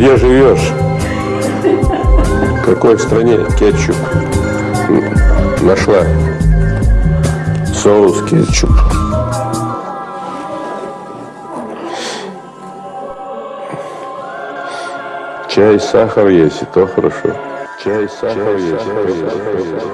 Где живешь? В какой стране кетчуп нашла? Соус кетчуп. Чай, сахар есть, и то хорошо. Чай, сахар есть. Чай, сахар есть.